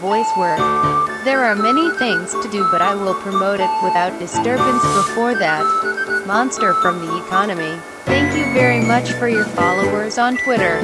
voice work. There are many things to do but I will promote it without disturbance before that. Monster from the economy. Thank you very much for your followers on Twitter.